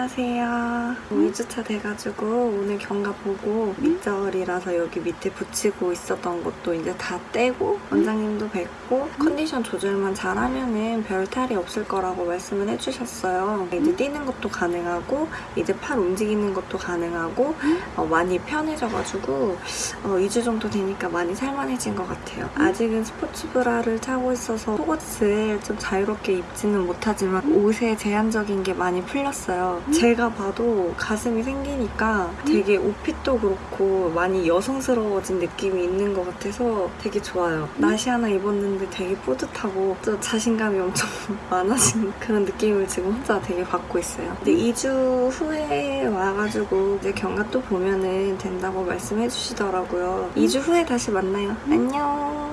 안녕하세요. 2주차 돼가지고 오늘 경과 보고 밑절이라서 여기 밑에 붙이고 있었던 것도 이제 다 떼고 원장님도 뵙고 컨디션 조절만 잘하면 은 별 탈이 없을 거라고 말씀을 해주셨어요. 이제 뛰는 것도 가능하고 이제 팔 움직이는 것도 가능하고 어, 많이 편해져가지고 어, 2주 정도 되니까 많이 살만해진 것 같아요. 아직은 스포츠 브라를 차고 있어서 속옷을 좀 자유롭게 입지는 못하지만 옷에 제한적인 게 많이 풀렸어요. 제가 봐도 가슴이 생기니까 되게 옷핏도 그렇고 많이 여성스러워진 느낌이 있는 것 같아서 되게 좋아요. 나시 하나 입었는데 되게 뿌듯하고 또 자신감이 엄청 많아진 그런 느낌을 지금 혼자 되게 받고 있어요. 근데 2주 후에 와가지고 이제 경과 또 보면은 된다고 말씀해 주시더라고요. 2주 후에 다시 만나요. 안녕.